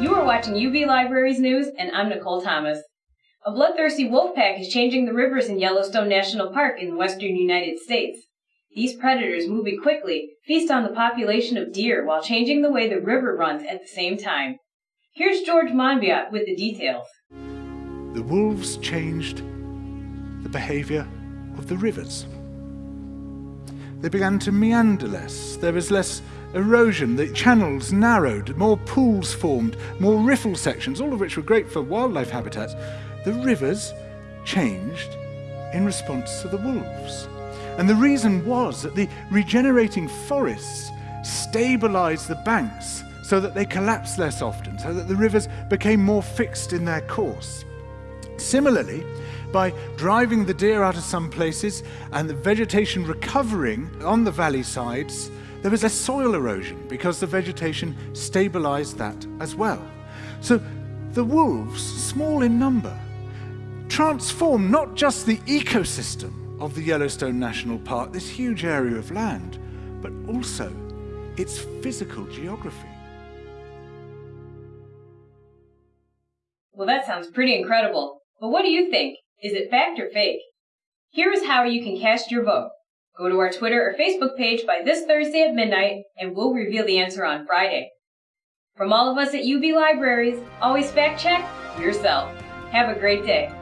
You are watching UB Libraries News, and I'm Nicole Thomas. A bloodthirsty wolf pack is changing the rivers in Yellowstone National Park in the western United States. These predators, moving quickly, feast on the population of deer while changing the way the river runs at the same time. Here's George Monbiot with the details. The wolves changed the behavior of the rivers. They began to meander less. There was less erosion, the channels narrowed, more pools formed, more riffle sections, all of which were great for wildlife habitats. The rivers changed in response to the wolves. And the reason was that the regenerating forests stabilized the banks so that they collapsed less often, so that the rivers became more fixed in their course. Similarly, by driving the deer out of some places and the vegetation recovering on the valley sides, there was less soil erosion because the vegetation stabilized that as well. So the wolves, small in number, transformed not just the ecosystem of the Yellowstone National Park, this huge area of land, but also its physical geography. Well, that sounds pretty incredible. But what do you think? Is it fact or fake? Here is how you can cast your vote. Go to our Twitter or Facebook page by this Thursday at midnight, and we'll reveal the answer on Friday. From all of us at UB Libraries, always fact check yourself. Have a great day.